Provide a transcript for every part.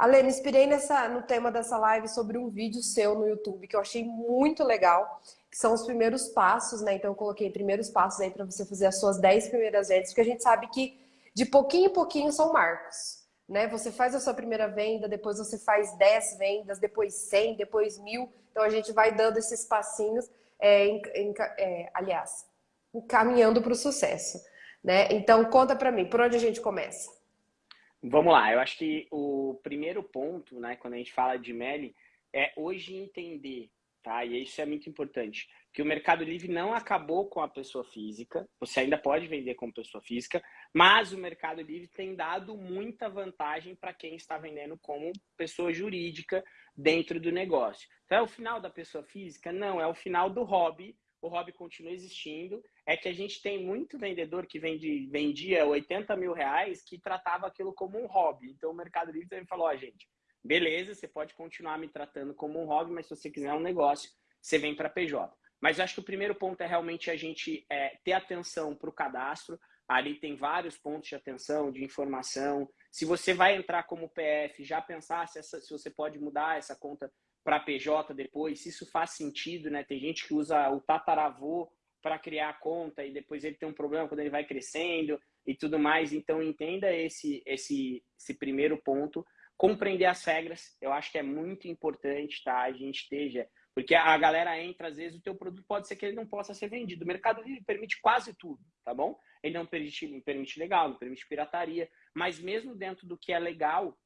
Ale, me inspirei nessa, no tema dessa live sobre um vídeo seu no YouTube que eu achei muito legal, que são os primeiros passos, né? Então eu coloquei primeiros passos aí para você fazer as suas 10 primeiras vendas, porque a gente sabe que de pouquinho em pouquinho são marcos, né? Você faz a sua primeira venda, depois você faz 10 vendas, depois 100, depois mil. Então a gente vai dando esses passinhos, é, em, em, é, aliás, caminhando para o sucesso, né? Então conta para mim, por onde a gente começa? Vamos lá, eu acho que o primeiro ponto, né, quando a gente fala de MELI, é hoje entender, tá? E isso é muito importante, que o Mercado Livre não acabou com a pessoa física, você ainda pode vender como pessoa física, mas o Mercado Livre tem dado muita vantagem para quem está vendendo como pessoa jurídica dentro do negócio. Então é o final da pessoa física? Não, é o final do hobby o hobby continua existindo, é que a gente tem muito vendedor que vende, vendia 80 mil reais que tratava aquilo como um hobby. Então o Mercado Livre também falou, ó, oh, gente, beleza, você pode continuar me tratando como um hobby, mas se você quiser um negócio, você vem para PJ. Mas eu acho que o primeiro ponto é realmente a gente é, ter atenção para o cadastro. Ali tem vários pontos de atenção, de informação. Se você vai entrar como PF, já pensar se, essa, se você pode mudar essa conta para PJ depois, se isso faz sentido, né? Tem gente que usa o tataravô para criar a conta e depois ele tem um problema quando ele vai crescendo e tudo mais. Então entenda esse esse esse primeiro ponto, compreender as regras. Eu acho que é muito importante, tá? A gente esteja porque a galera entra, às vezes o teu produto pode ser que ele não possa ser vendido. O Mercado Livre permite quase tudo, tá bom? Ele não permite, não permite legal, não permite pirataria, mas mesmo dentro do que é legal,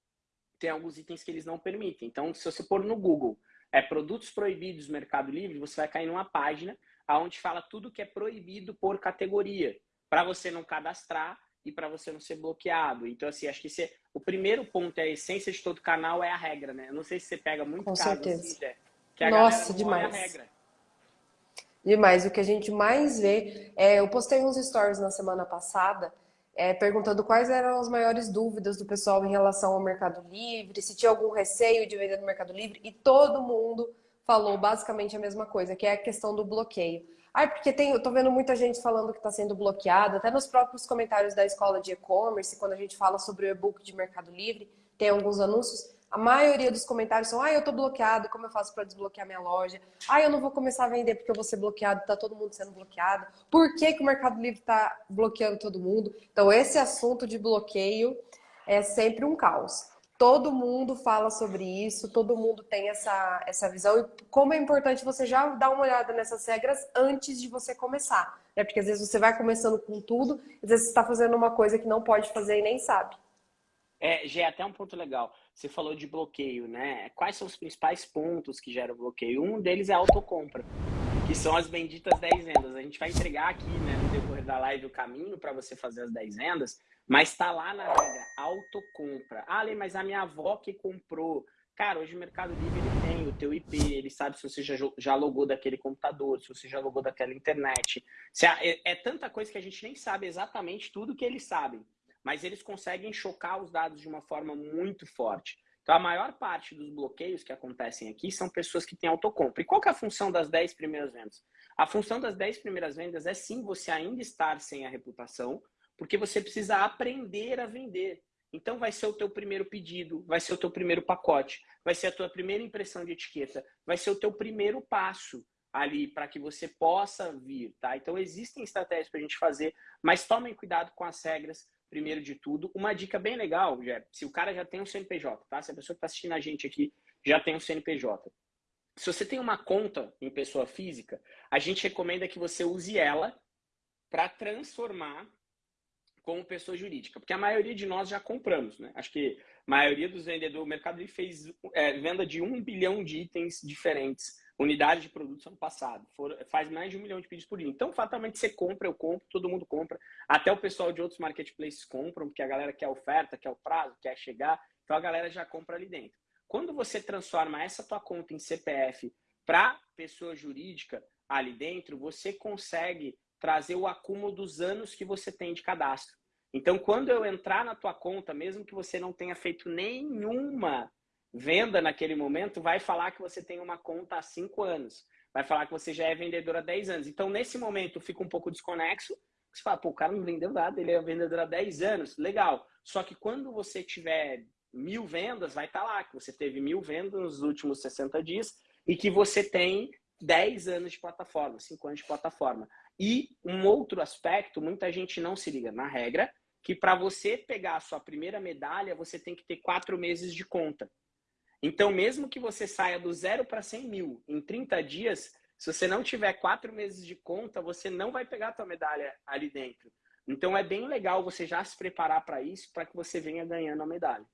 tem alguns itens que eles não permitem. Então, se você pôr no Google é, produtos proibidos Mercado Livre, você vai cair numa página onde fala tudo que é proibido por categoria, para você não cadastrar e para você não ser bloqueado. Então, assim, acho que é, o primeiro ponto, é a essência de todo canal é a regra, né? Eu não sei se você pega muito Com caso certeza. Assim, que a Nossa, demais. Demais. O que a gente mais vê... É, eu postei uns stories na semana passada é, perguntando quais eram as maiores dúvidas do pessoal em relação ao Mercado Livre, se tinha algum receio de vender no Mercado Livre, e todo mundo falou basicamente a mesma coisa, que é a questão do bloqueio. Ah, porque tem, eu tô vendo muita gente falando que está sendo bloqueado, até nos próprios comentários da escola de e-commerce, quando a gente fala sobre o e-book de Mercado Livre, tem alguns anúncios. A maioria dos comentários são, ah, eu tô bloqueado, como eu faço para desbloquear minha loja? Ah, eu não vou começar a vender porque eu vou ser bloqueado, tá todo mundo sendo bloqueado. Por que, que o Mercado Livre tá bloqueando todo mundo? Então, esse assunto de bloqueio é sempre um caos. Todo mundo fala sobre isso, todo mundo tem essa, essa visão. E como é importante você já dar uma olhada nessas regras antes de você começar. Né? Porque às vezes você vai começando com tudo, às vezes você está fazendo uma coisa que não pode fazer e nem sabe. É, já é até um ponto legal. Você falou de bloqueio, né? Quais são os principais pontos que geram bloqueio? Um deles é a autocompra, que são as benditas 10 vendas. A gente vai entregar aqui, né, no decorrer da live, o caminho para você fazer as 10 vendas, mas está lá na regra, autocompra. Ah, Lê, mas a minha avó que comprou. Cara, hoje o Mercado Livre ele tem o teu IP, ele sabe se você já, já logou daquele computador, se você já logou daquela internet. Se é, é tanta coisa que a gente nem sabe exatamente tudo que eles sabem mas eles conseguem chocar os dados de uma forma muito forte. Então, a maior parte dos bloqueios que acontecem aqui são pessoas que têm autocompra. E qual é a função das 10 primeiras vendas? A função das 10 primeiras vendas é sim você ainda estar sem a reputação, porque você precisa aprender a vender. Então, vai ser o teu primeiro pedido, vai ser o teu primeiro pacote, vai ser a tua primeira impressão de etiqueta, vai ser o teu primeiro passo ali para que você possa vir, tá? Então, existem estratégias para a gente fazer, mas tomem cuidado com as regras, primeiro de tudo. Uma dica bem legal, já, se o cara já tem um CNPJ, tá? Se a pessoa que está assistindo a gente aqui já tem um CNPJ. Se você tem uma conta em pessoa física, a gente recomenda que você use ela para transformar como pessoa jurídica, porque a maioria de nós já compramos, né? Acho que a maioria dos vendedores, o mercado fez é, venda de um bilhão de itens diferentes unidades de produtos ano passado. For, faz mais de um milhão de pedidos por dia. Então, fatalmente, você compra, eu compro, todo mundo compra. Até o pessoal de outros marketplaces compram, porque a galera quer oferta, quer o prazo, quer chegar. Então, a galera já compra ali dentro. Quando você transforma essa tua conta em CPF para pessoa jurídica ali dentro, você consegue trazer o acúmulo dos anos que você tem de cadastro. Então, quando eu entrar na tua conta, mesmo que você não tenha feito nenhuma venda naquele momento vai falar que você tem uma conta há cinco anos. Vai falar que você já é vendedor há 10 anos. Então, nesse momento, fica um pouco desconexo. Você fala, pô, o cara não vendeu nada, ele é vendedor há 10 anos. Legal. Só que quando você tiver mil vendas, vai estar tá lá que você teve mil vendas nos últimos 60 dias e que você tem 10 anos de plataforma, 5 anos de plataforma. E um outro aspecto, muita gente não se liga na regra, que para você pegar a sua primeira medalha, você tem que ter quatro meses de conta. Então, mesmo que você saia do zero para 100 mil em 30 dias, se você não tiver quatro meses de conta, você não vai pegar a sua medalha ali dentro. Então, é bem legal você já se preparar para isso, para que você venha ganhando a medalha.